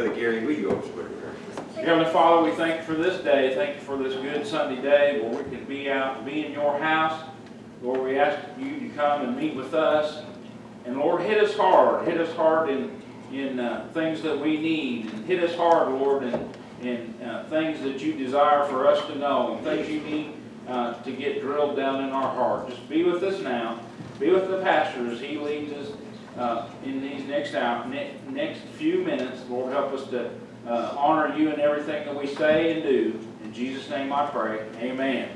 Gary, will you open prayer? Heavenly Father, we thank you for this day. Thank you for this good Sunday day where we can be out, be in your house. Lord, we ask you to come and meet with us. And Lord, hit us hard. Hit us hard in, in uh, things that we need. And hit us hard, Lord, in, in uh, things that you desire for us to know and things you need uh, to get drilled down in our heart. Just be with us now. Be with the pastor as he leads us uh, in these next out, ne- next few minutes. Lord, help us to uh, honor you in everything that we say and do. In Jesus' name I pray. Amen.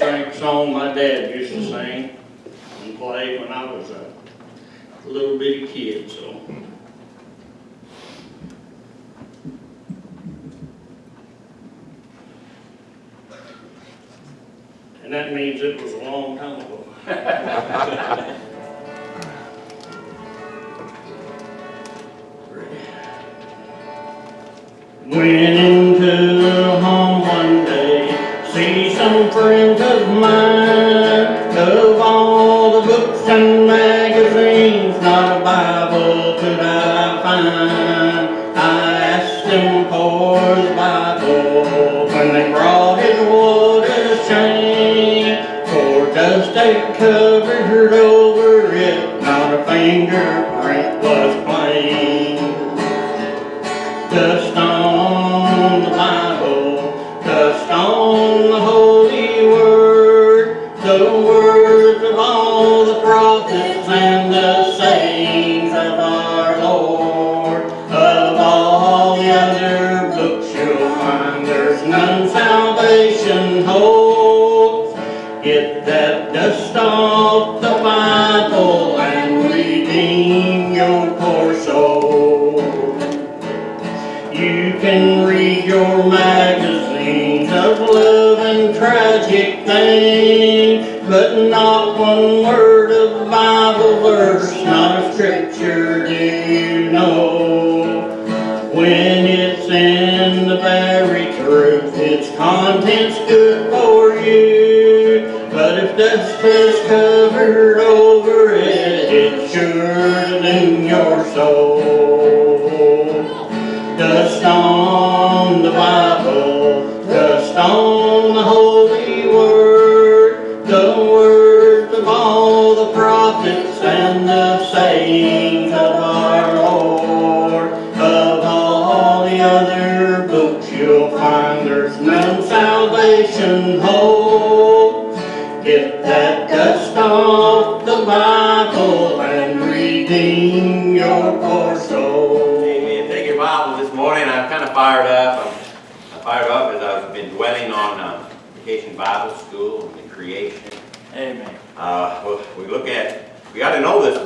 Sing song my dad used to sing and play when I was a little bitty kid, so. And that means it was a long time ago. magazines, not a Bible could I find. I asked him for the Bible when they brought it, what a shame. For dust had covered for you. But if dust has covered over it, it's sure to your soul.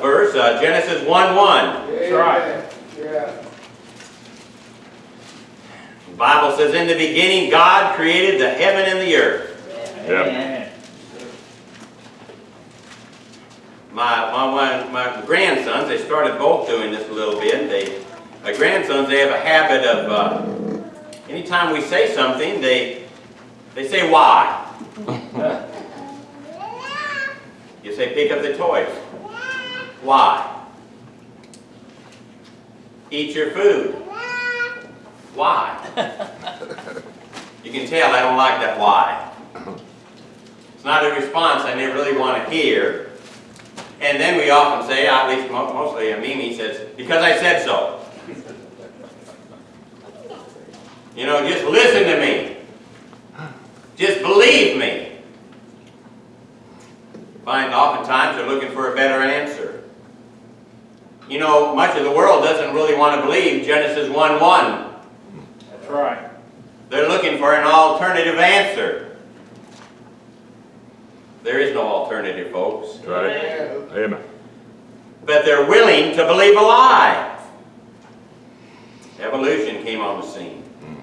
Verse, uh, Genesis 1 1. That's right. The Bible says, In the beginning, God created the heaven and the earth. Yep. Amen. My, my, my, my grandsons, they started both doing this a little bit. They, my grandsons, they have a habit of, uh, anytime we say something, they, they say why. You say pick up the toys. Why? Eat your food. Why? You can tell I don't like that why. It's not a response I never really want to hear. And then we often say, at least mo- mostly Mimi says, because I said so. You know, just listen to me. Just believe me. Find oftentimes they're looking for a better answer. You know, much of the world doesn't really want want to believe Genesis 1 1. That's right. They're looking for an alternative answer. There is no alternative, folks. That's right. Amen. But they're willing to believe a lie. Evolution came on the scene. Hmm.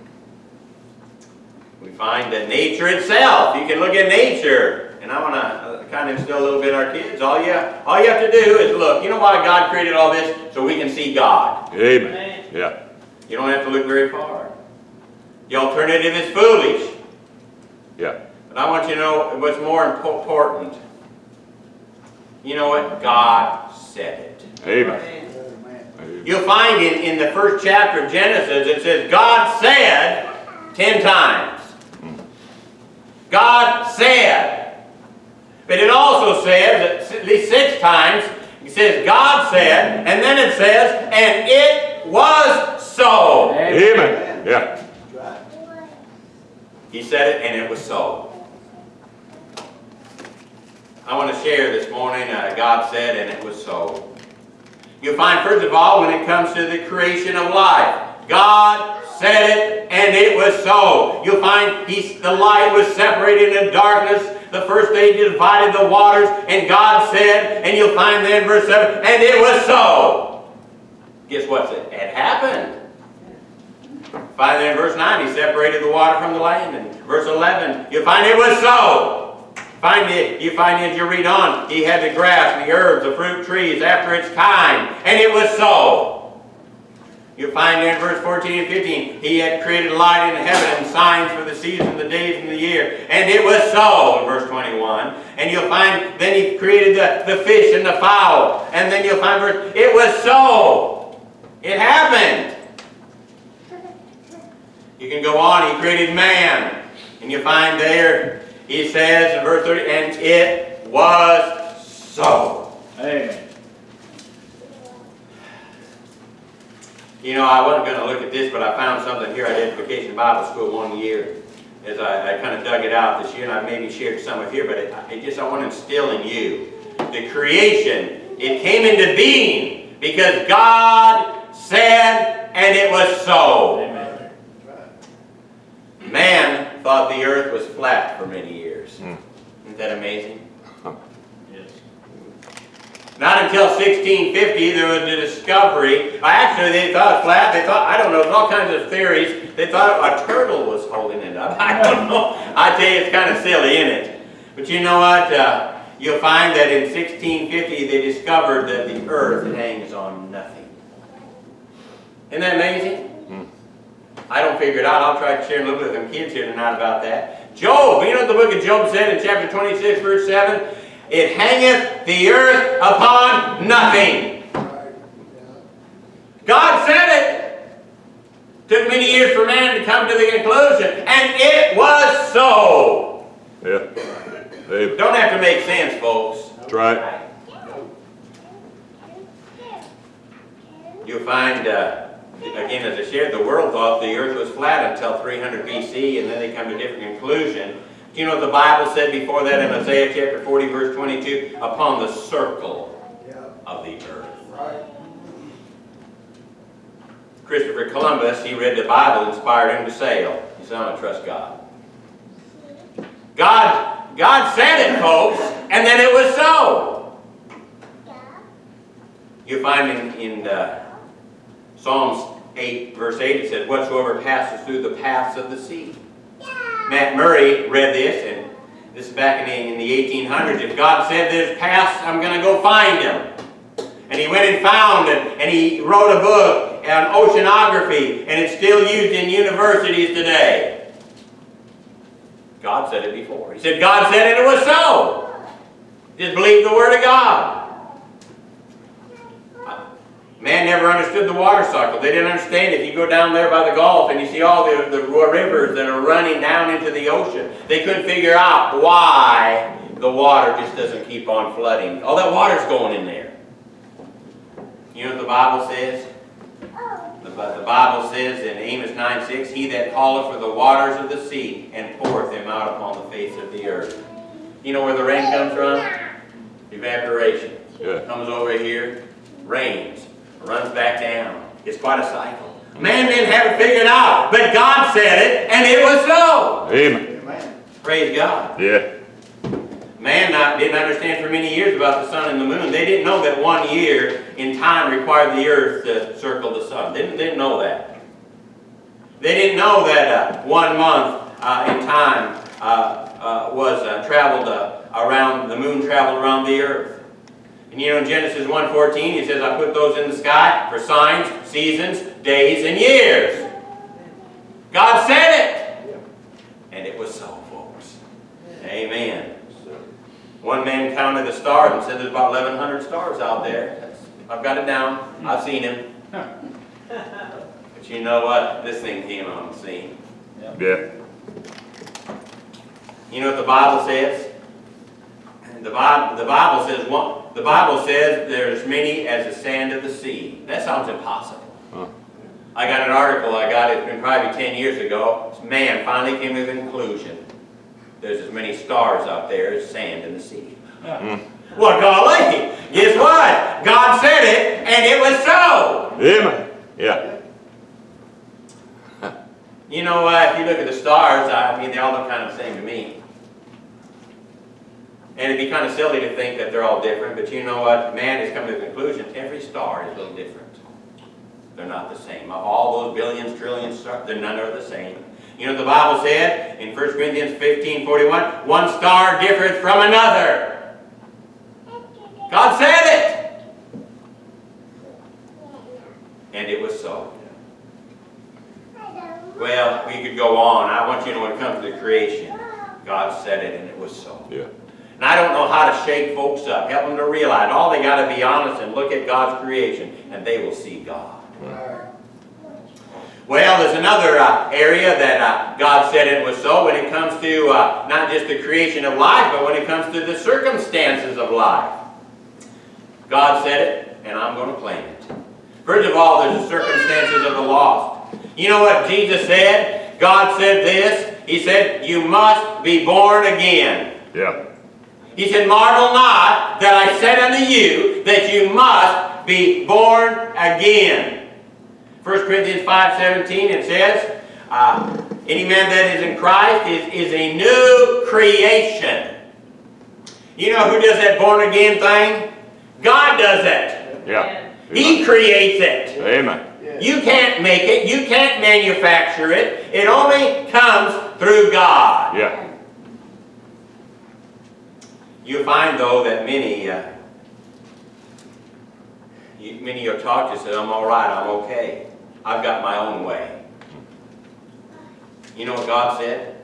We find that nature itself, you can look at nature, and I want to kind of instill a little bit in our kids. All you, all you have to do is look. You know why God created all this? So we can see God. Amen. Yeah. You don't have to look very far. The alternative is foolish. Yeah. But I want you to know what's more important. You know what? God said it. Amen. Amen. You'll find it in the first chapter of Genesis, it says, God said ten times. Mm. God said. But it also says, at least six times, it says, God said, and then it says, and it was so. Amen. Yeah. He said it, and it was so. I want to share this morning, uh, God said, and it was so. You'll find, first of all, when it comes to the creation of life, God said it, and it was so. You'll find he, the light was separated in darkness. The first day he divided the waters, and God said, and you'll find there in verse 7, and it was so. Guess what? It happened. Find there in verse 9, he separated the water from the land. And verse 11, you'll find it was so. Find it, you find as you read on, he had the grass, the herbs, the fruit trees after its kind, and it was so. You find in verse 14 and 15, he had created light in heaven and signs for the seasons, the days, and the year. And it was so, in verse 21. And you'll find, then he created the, the fish and the fowl. And then you'll find verse, it was so. It happened. You can go on, he created man. And you find there, he says in verse 30, and it was so. Amen. You know, I wasn't going to look at this, but I found something here at Edification Bible School one year. As I, I kind of dug it out this year, and I maybe shared some of here, but it, it just, I want to instill in you. The creation, it came into being because God said, and it was so. Amen. Man thought the earth was flat for many years. Hmm. Isn't that amazing? Not until 1650 there was a discovery. Actually, they thought it was flat. They thought, I don't know, there's all kinds of theories. They thought a turtle was holding it up. I don't know. I tell you, it's kind of silly, isn't it? But you know what? Uh, you'll find that in 1650 they discovered that the earth hangs on nothing. Isn't that amazing? I don't figure it out. I'll try to share a little bit with them kids here tonight about that. Job, you know what the book of Job said in chapter 26, verse 7? It hangeth the earth upon nothing. God said it. Took many years for man to come to the conclusion, and it was so. Yeah. Amen. Don't have to make sense, folks. That's right. You'll find, uh, again, as I shared, the world thought the earth was flat until 300 BC, and then they come to a different conclusion. Do you know what the Bible said before that in Isaiah chapter 40, verse 22? Upon the circle of the earth. Christopher Columbus, he read the Bible, inspired him to sail. He said, I'm going to trust God. God, God said it, folks, and then it was so. You find in, in uh, Psalms 8, verse 8, it says, Whatsoever passes through the paths of the sea. Matthew Maury read this, and this is back in the, in the 1800s. If God said there's past, I'm going to go find him. And he went and found and he wrote a book on oceanography, and it's still used in universities today. God said it before. He said, God said it, it was so. Just believe the Word of God. Man never understood the water cycle. They didn't understand if you go down there by the Gulf and you see all the, the rivers that are running down into the ocean. They couldn't figure out why the water just doesn't keep on flooding. All that water's going in there. You know what the Bible says? The, the Bible says in Amos 9 6, He that calleth for the waters of the sea and poureth them out upon the face of the earth. You know where the rain comes from? Evaporation. Yeah. Comes over here, rains, runs back down. It's quite a cycle. Man didn't have it figured out, but God said it, and it was so. Amen. Praise God. Yeah. Man not, didn't understand for many years about the sun and the moon. They didn't know that one year in time required the earth to circle the sun. They didn't, didn't know that. They didn't know that uh, one month uh, in time uh, uh, was uh, traveled uh, around, the moon traveled around the earth. And you know in Genesis 1.14 he says, I put those in the sky for signs, seasons, days, and years. God said it. And it was so, folks. Amen. One man counted the stars and said there's about 1,100 stars out there. I've got it down. I've seen him. But you know what? This thing came on the scene. Yeah. You know what the Bible says? The Bible, the Bible says one, the Bible says there's many as the sand of the sea. That sounds impossible. Huh. I got an article I got, it's been probably 10 years ago. Man finally came to the conclusion. There's as many stars out there as sand in the sea. Well, golly, guess what? God said it, and it was so. Amen. Yeah. You know, uh, if you look at the stars, I mean, they all look kind of the same to me. And it'd be kind of silly to think that they're all different, but you know what? Man has come to the conclusion, every star is a little different. They're not the same. Of all those billions, trillions stars, they're none are the same. You know the Bible said in 1 Corinthians 15, 41? One star differeth from another. God said it. And it was so. Well, we could go on. I want you to know when it comes to the creation, God said it and it was so. Yeah. And I don't know how to shake folks up, help them to realize, all they got to be honest and look at God's creation, and they will see God. Well, there's another uh, area that uh, God said it was so when it comes to uh, not just the creation of life, but when it comes to the circumstances of life. God said it, and I'm going to claim it. First of all, there's the circumstances of the lost. You know what Jesus said? God said this. He said, you must be born again. Yeah. He said, Marvel not that I said unto you that you must be born again. 1 Corinthians 5.17 it says, uh, Any man that is in Christ is, is a new creation. You know who does that born again thing? God does it. Yeah. He creates it. Amen. You can't make it. You can't manufacture it. It only comes through God. Yeah. You find though that many, uh, you, many are taught to said, I'm all right, I'm okay. I've got my own way. You know what God said?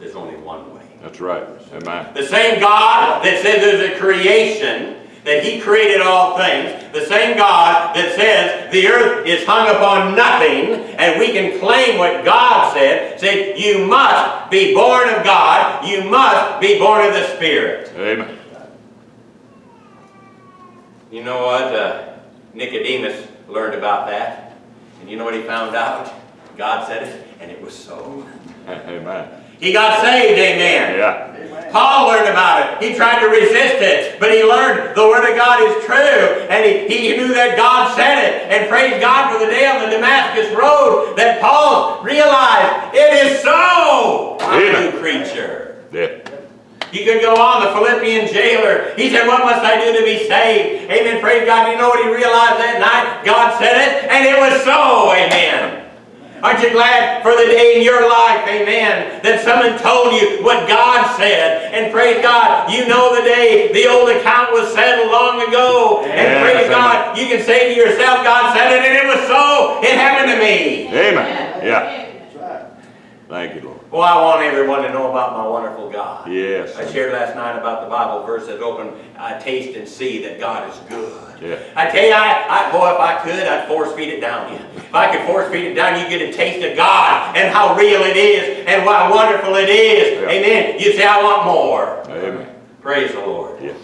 There's only one way. That's right. Amen. The same God that says there's a creation, that He created all things, the same God that says the earth is hung upon nothing, and we can claim what God said, said you must be born of God, you must be born of the Spirit. Amen. You know what? Uh, Nicodemus learned about that. And you know what he found out? God said it, and it was so. Amen. He got saved, amen. Yeah. Paul learned about it. He tried to resist it, but he learned the Word of God is true, and he, he knew that God said it. And praise God for the day on the Damascus Road that Paul realized it is so. I'm a Amen. new creature. Yeah. You could go on, the Philippian jailer. He said, what must I do to be saved? Amen. Praise God. You know what he realized that night? God said it, and it was so. Amen. Aren't you glad for the day in your life, amen, that someone told you what God said? And praise God, you know the day the old account was settled long ago. And praise amen. God, you can say to yourself, God said it, and it was so. It happened to me. Amen. Yeah. Thank you, Lord. Well, I want everyone to know about my wonderful God. Yes. I shared last night about the Bible verse that open, uh, taste and see that God is good. Yeah. I tell you, I, I, boy, if I could, I'd force feed it down you. If I could force feed it down, you get a taste of God and how real it is and how wonderful it is. Yeah. Amen. You say, I want more. Amen. Praise the Lord. Yes.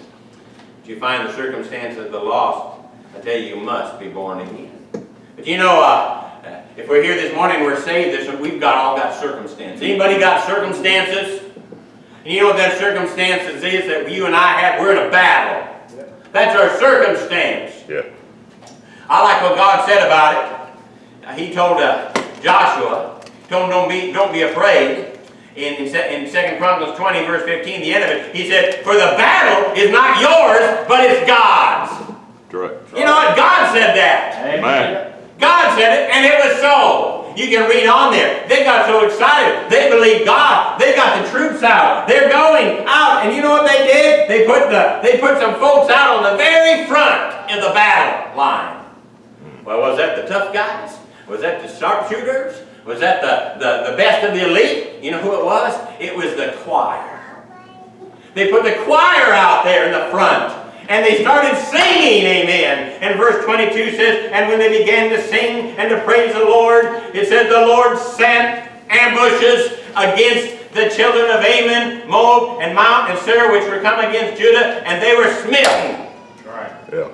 If you find the circumstance of the lost, I tell you, you must be born again. But you know, uh, if we're here this morning, we're saved. This, we've got all got circumstances. Anybody got circumstances? And you know what that circumstances is that you and I have? We're in a battle. That's our circumstance. Yeah. I like what God said about it. he told uh, Joshua, told him don't be, don't be afraid. In, in, Se- in 2 Chronicles 20, verse 15, the end of it, he said, For the battle is not yours, but it's God's. That's right. You know what? God said that. Amen. God said it, and it was so. You can read on there. They got so excited. They believed God. They got the troops out. They're going out, and you know what they did? They put the they put some folks out on the very front in the battle line. Well, was that the tough guys? Was that the sharpshooters? Was that the, the, the best of the elite? You know who it was? It was the choir. They put the choir out there in the front. And they started singing, amen. And verse 22 says, And when they began to sing and to praise the Lord, it said, The Lord sent ambushes against the children of Ammon, Moab, and Mount, and Seir, which were come against Judah, and they were smitten. That's right. Yeah.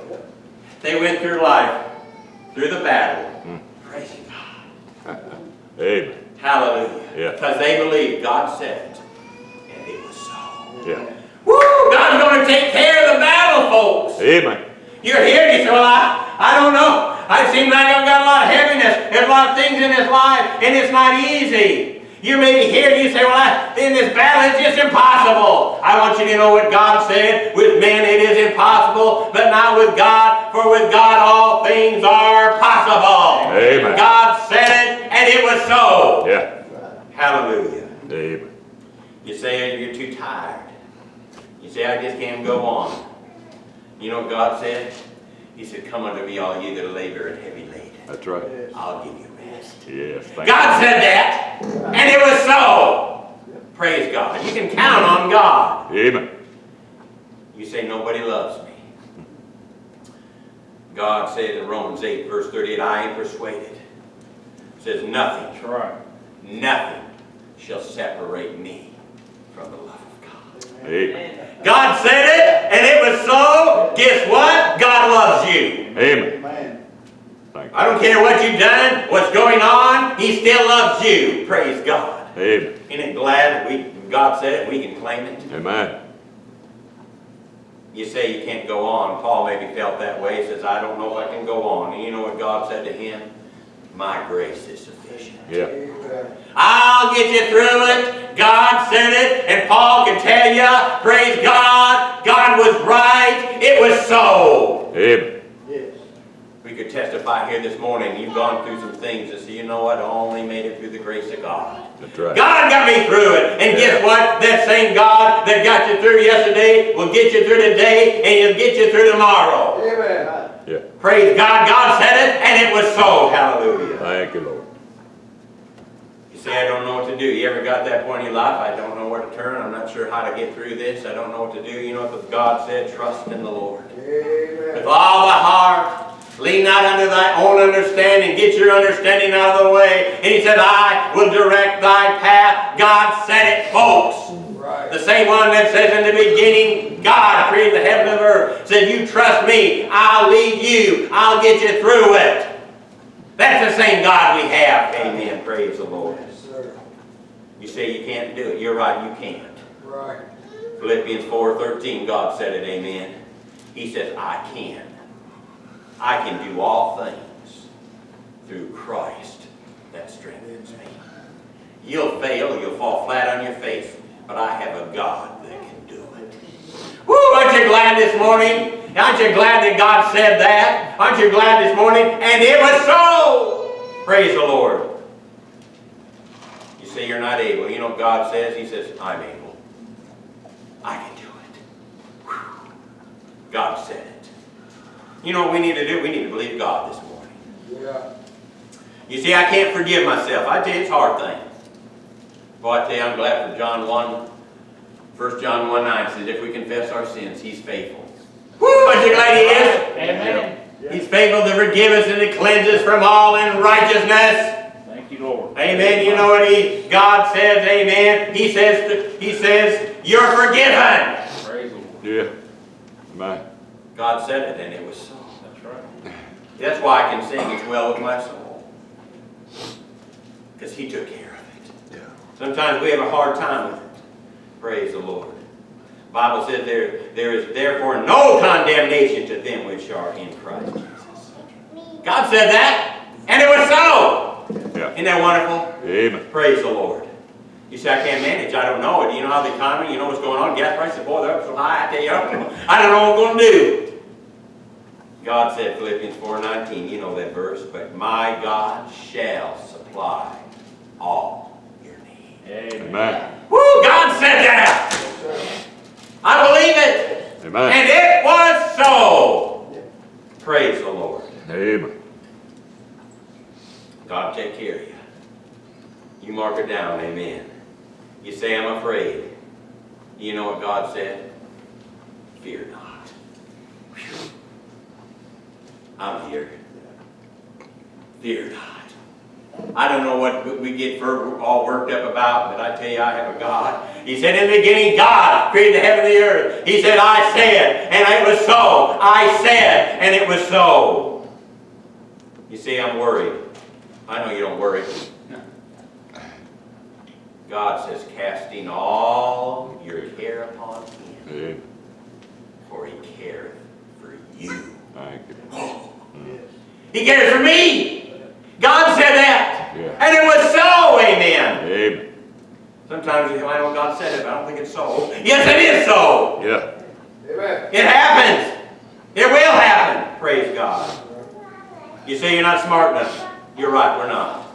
They went through life, through the battle, mm. praising God. Amen. Hallelujah. Yeah. Because they believed God said it, and it was so. Yeah. Woo! God's going to take care of the battle, folks. Amen. You're here and you say, well, I, I don't know. I seem like I've got a lot of heaviness. There's a lot of things in this life, and it's not easy. You may be here and you say, well, I, in this battle, it's just impossible. I want you to know what God said. With men it is impossible, but not with God, for with God all things are possible. Amen. God said it, and it was so. Yeah. Hallelujah. Amen. You say you're too tired. You say, I just can't go on. You know what God said? He said, Come unto me, all ye that labor and heavy laden. That's right. I'll give you rest. Yes. Thank God said that, and it was so. Praise God. You can count on God. Amen. You say, Nobody loves me. God said in Romans 8, verse 38, I am persuaded. says, Nothing, That's right. nothing shall separate me from the love of God. Amen. God said it, and it was so. Guess what? God loves you. Amen. Thank I don't care what you've done, what's going on, He still loves you. Praise God. Amen. Isn't it glad that we, God said it, we can claim it? Amen. You say you can't go on. Paul maybe felt that way. He says, I don't know if I can go on. And you know what God said to him? My grace is sufficient. Yeah. I'll get you through it. God said it, and Paul can tell you, praise God, God was right. It was so. Amen. We could testify here this morning, you've gone through some things and say, you know what, I only made it through the grace of God. That's right. God got me through it. And guess what? That same God that got you through yesterday will get you through today and he'll get you through tomorrow. Yeah. Praise God. God said it and it was so. Hallelujah. Thank you, Lord. You say, I don't know what to do. You ever got that point in your life? I don't know where to turn. I'm not sure how to get through this. I don't know what to do. You know what God said? Trust in the Lord. With all thy heart, lean not unto thy own understanding. Get your understanding out of the way. And he said, I will direct thy path. God said it, folks. The same one that says in the beginning, God created the heaven and earth. Said, you trust me. I'll lead you. I'll get you through it. That's the same God we have. Amen. Praise the Lord. You say you can't do it. You're right, you can't. Right. Philippians 4.13, God said it, amen. He says, I can. I can do all things through Christ that strengthens me. You'll fail, you'll fall flat on your face, but I have a God that can do it. Woo, aren't you glad this morning? Aren't you glad that God said that? Aren't you glad this morning? And it was so! Praise the Lord. You say you're not able. You know what God says? He says, I'm able. I can do it. Whew. God said it. You know what we need to do? We need to believe God this morning. Yeah. You see, I can't forgive myself. I tell you, it's a hard thing. Boy, I tell you, I'm glad for John 1. 1 John 1 9 says, if we confess our sins, He's faithful. Woo! Aren't you glad He is? Amen. He's faithful to forgive us and to cleanse us from all unrighteousness. Thank you, Lord. Amen. You know what he, God says, amen. He says, he says, you're forgiven. Praise the Lord. Yeah. Amen. God said it and it was so. That's right. That's why I can sing It's Well With My Soul. Because he took care of it. Yeah. Sometimes we have a hard time with it. Praise the Lord. Bible says there, there is therefore no condemnation to them which are in Christ Jesus. God said that, and it was so. Isn't that wonderful? Amen. Praise the Lord. You say, I can't manage. I don't know. it. you know how the economy, you know what's going on? Gas prices, boy, they're up so high. I tell you, I don't know, I don't know what I'm going to do. God said, Philippians 4.19, you know that verse, but my God shall supply all Amen. Woo, God said that. I believe it. Amen. And it was so. Praise the Lord. Amen. God take care of you. You mark it down, amen. You say, I'm afraid. You know what God said? Fear not. I'm here. Fear not. I don't know what we get all worked up about, but I tell you, I have a God. He said, in the beginning, God created the heaven and the earth. He said, I said, and it was so. I said, and it was so. You see, I'm worried. I know you don't worry. God says, casting all your care upon him, Amen. for he careth for you. Thank you. He cares for me. God said that. Yeah. And it was so, amen. Amen. Sometimes you I know God said it, but I don't think it's so. Yes, it is so. Yeah. Amen. It happens. It will happen. Praise God. You say you're not smart enough. You're right, we're not.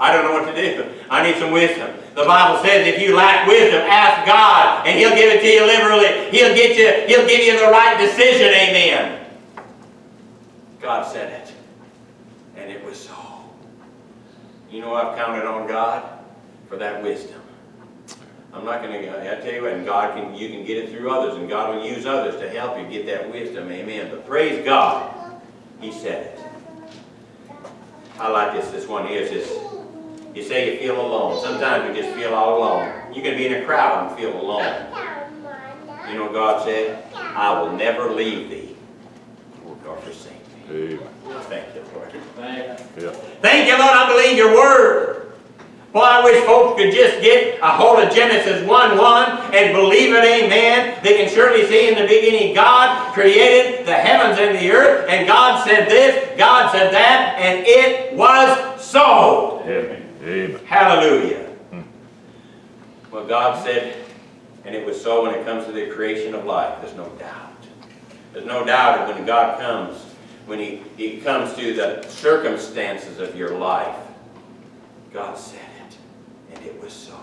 I don't know what to do. I need some wisdom. The Bible says if you lack wisdom, ask God, and He'll give it to you liberally. He'll get you, He'll give you the right decision, amen. God said it. And it was so. You know I've counted on God for that wisdom. I'm not going to, I tell you what, and God can, you can get it through others, and God will use others to help you get that wisdom, amen. But praise God, He said it. I like this, this one here, it says, you say you feel alone. Sometimes you just feel all alone. You can be in a crowd and feel alone. You know what God said? I will never leave thee or forsake. Amen. Thank you, Lord. Yeah. Thank you, Lord, I believe your word. Well, I wish folks could just get a hold of Genesis 1-1 and believe it, amen. They can surely see in the beginning God created the heavens and the earth, and God said this, God said that, and it was so. Amen. Amen. Hallelujah. Hmm. Well, God said, and it was so when it comes to the creation of life. There's no doubt. There's no doubt that when God comes, when he, he comes to the circumstances of your life, God said it, and it was so.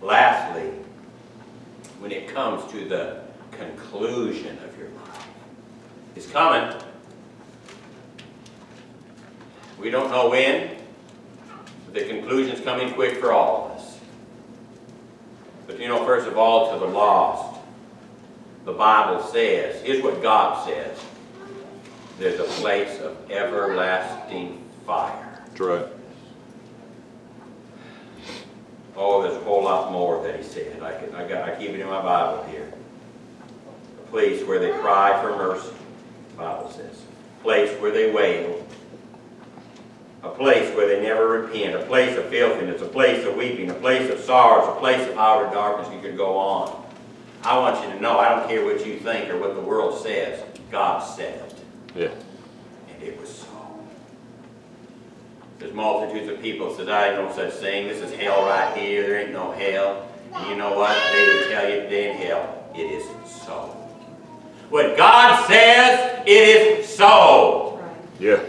Lastly, when it comes to the conclusion of your life, it's coming. We don't know when, but the conclusion's coming quick for all of us. But you know, first of all, to the lost, the Bible says, here's what God says. There's a place of everlasting fire. That's right. Oh, there's a whole lot more that he said. I, can, I, got, I keep it in my Bible here. A place where they cry for mercy, the Bible says. A place where they wail. A place where they never repent. A place of filthiness. A place of weeping. A place of sorrows. A place of outer darkness. You could go on. I want you to know, I don't care what you think or what the world says. God said it. Yeah. And it was so. There's multitudes of people said, I ain't no such thing. This is hell right here. There ain't no hell. And you know what? They would tell you they in hell. It is so. What God says, it is so. Yeah.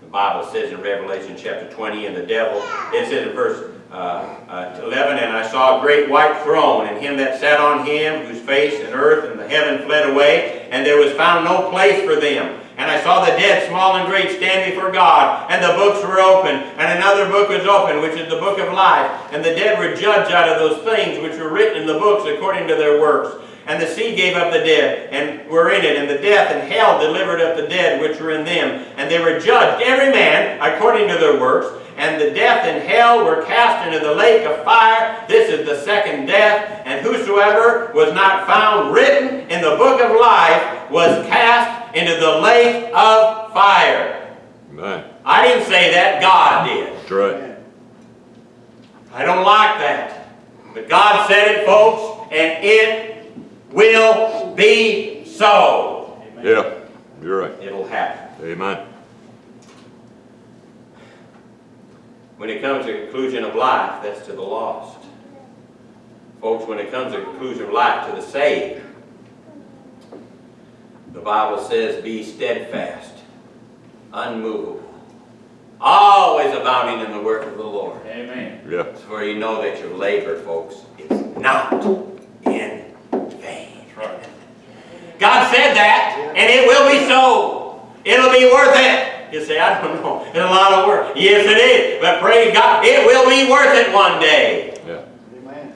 The Bible says in Revelation chapter 20, and the devil, it says in verse uh, uh, 11, And I saw a great white throne, and him that sat on him, whose face and earth and the heaven fled away, and there was found no place for them. And I saw the dead, small and great, stand before God, and the books were open, and another book was open, which is the book of life. And the dead were judged out of those things which were written in the books according to their works. And the sea gave up the dead, and were in it, and the death and hell delivered up the dead which were in them. And they were judged, every man, according to their works. And the death and hell were cast into the lake of fire. This is the second death. And whosoever was not found written in the book of life was cast into the lake of fire. Amen. I didn't say that, God did. That's right. I don't like that. But God said it, folks, and it will be so. Yeah. You're right. It'll happen. Amen. When it comes to conclusion of life, that's to the lost. Folks, when it comes to conclusion of life to the saved, the Bible says, be steadfast, unmovable, always abounding in the work of the Lord. Amen. Yeah. For you know that your labor, folks, is not in vain. Right. God said that, and it will be so. It'll be worth it. You say, I don't know. It's a lot of work. Yes, it is. But praise God, it will be worth it one day. Yeah. Amen.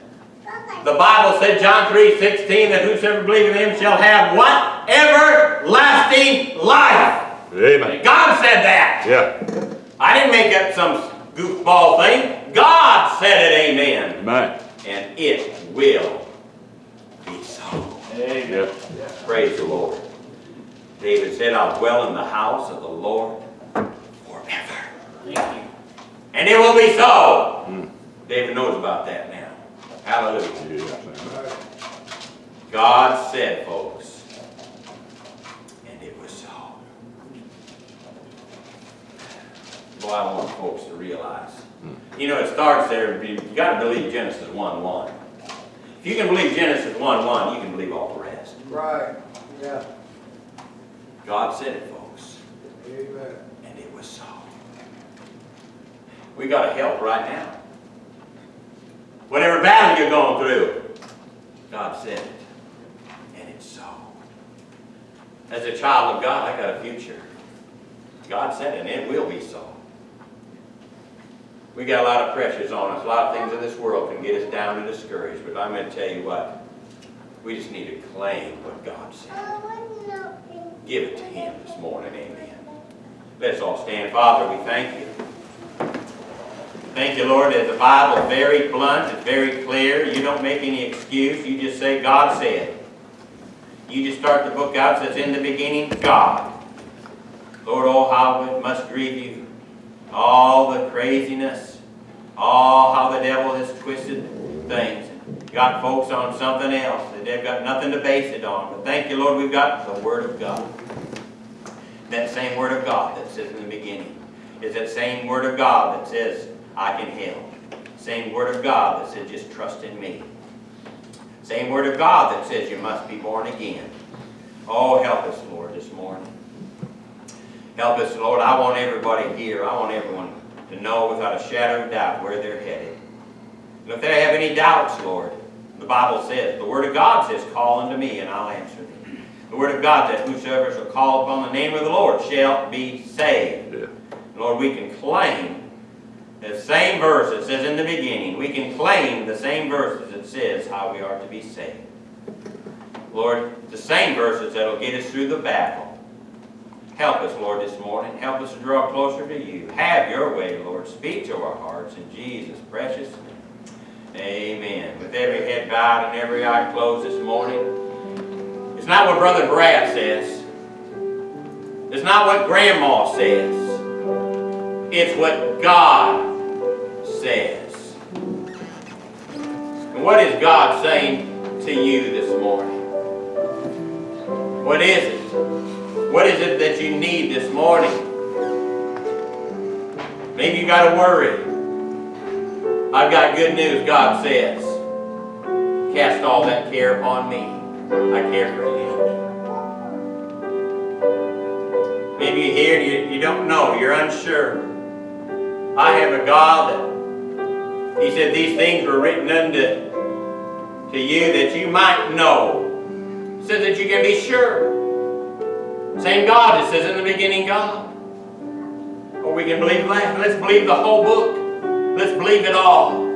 The Bible said, John 3, 16, that whosoever believes in him shall have what? Everlasting life. Amen. God said that. Yeah. I didn't make up some goofball thing. God said it, amen. Amen. And it will be so. Amen. Yeah. Praise the Lord. David said, I'll dwell in the house of the Lord forever. Thank you. And it will be so. Mm. David knows about that now. Hallelujah. Yeah. God said, folks, and it was so. Boy, I want folks to realize. You know, it starts there, You've gotta believe Genesis 1 1. If you can believe Genesis 1 1, you can believe all the rest. Right, yeah, God said it, folks, amen. and it was so. We gotta help right now. Whatever battle you're going through, God said it, and it's so. As a child of God, I got a future. God said it, and it will be so. We got a lot of pressures on us. A lot of things in this world can get us down and discouraged. But I'm going to tell you what. We just need to claim what God said. Give it to Him this morning. Amen. Let's all stand. Father, we thank you. Thank you, Lord, that the Bible is very blunt, it's very clear. You don't make any excuse. You just say, God said. You just start the book out, says, in the beginning, God. Lord, oh, how it must grieve you. All the craziness, all how the devil has twisted things. Got folks on something else that they've got nothing to base it on. But thank you, Lord, we've got the Word of God. That same Word of God that says in the beginning is that same Word of God that says, I can help. Same Word of God that says, just trust in me. Same Word of God that says, you must be born again. Oh, help us, Lord, this morning. Help us, Lord. I want everybody here, I want everyone to know without a shadow of doubt where they're headed. And if they have any doubts, Lord, the Bible says, the Word of God says, call unto me and I'll answer thee. The Word of God says, whosoever shall call upon the name of the Lord shall be saved. Yeah. Lord, we can claim the same verse that says in the beginning, we can claim the same verses that says how we are to be saved. Lord, the same verses that will get us through the battle. Help us, Lord, this morning. Help us to draw closer to you. Have your way, Lord. Speak to our hearts in Jesus' precious name. Amen. With every head bowed and every eye closed this morning, it's not what Brother Brad says. It's not what Grandma says. It's what God says. And what is God saying to you this morning? What is it? What is it that you need this morning? Maybe you got to worry. I've got good news, God says. Cast all that care upon me. I care for you. Maybe you're here and you, you don't know, you're unsure. I have a God that He said these things were written unto to you that you might know. So that you can be sure. Same God that says in the beginning God. Or we can believe that. Let's believe the whole book. Let's believe it all.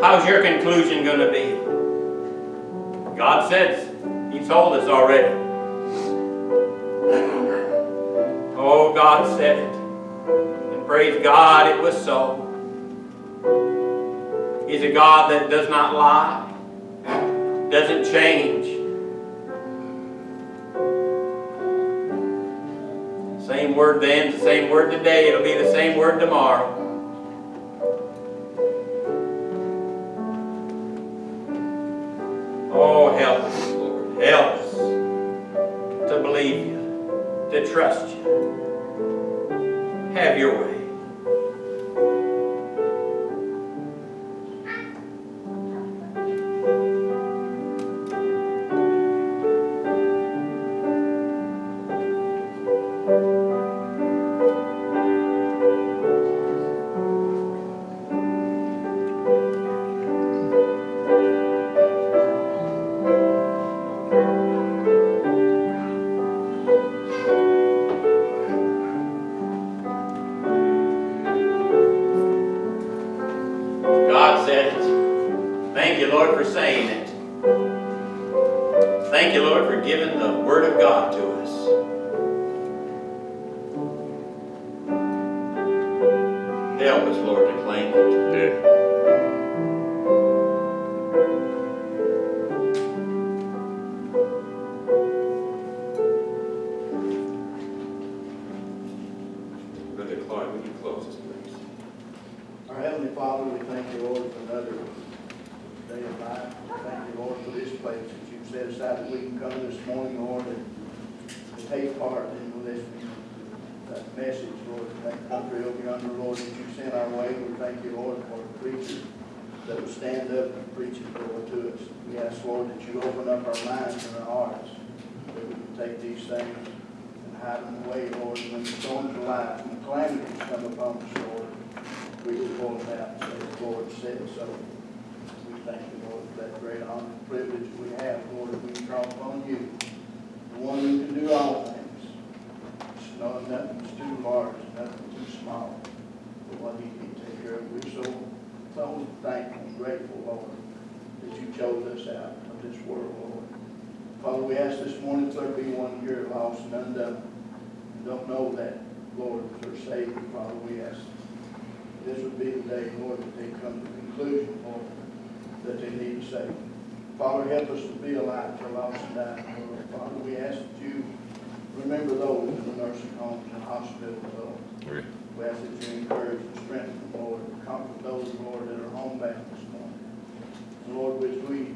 How's your conclusion going to be? God says, He told us already. Oh, God said it. And praise God, it was so. He's a God that does not lie, doesn't change. Same word then, the same word today, it'll be the same word tomorrow. Oh, help us, Lord. Help us. to believe you, to trust you. Have your way. Said so. We thank you, Lord, for that great honor and privilege we have, Lord, that we can call upon you, the one who can do all things. It's not, nothing's too large, nothing too small for what he can take care of. We're so, so thankful and grateful, Lord, that you chose us out of this world, Lord. Father, we ask this morning if there be one here lost and undone, and don't know that, Lord, as their Savior, Father, we ask this would be the day, Lord, that they come to the conclusion, Lord, that they need to save. Father, help us to be alive to lost and dying, Lord. Father, we ask that you remember those in the nursing homes and hospitals, Lord. Okay. We ask that you encourage and strengthen them, Lord, comfort those, Lord, that are homebound this morning. And Lord, as we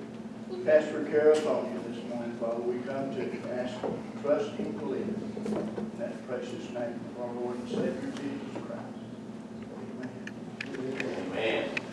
cast our care upon you this morning, Father, we come to ask, trust and believe in that precious name of our Lord and Savior Jesus Christ. Amen.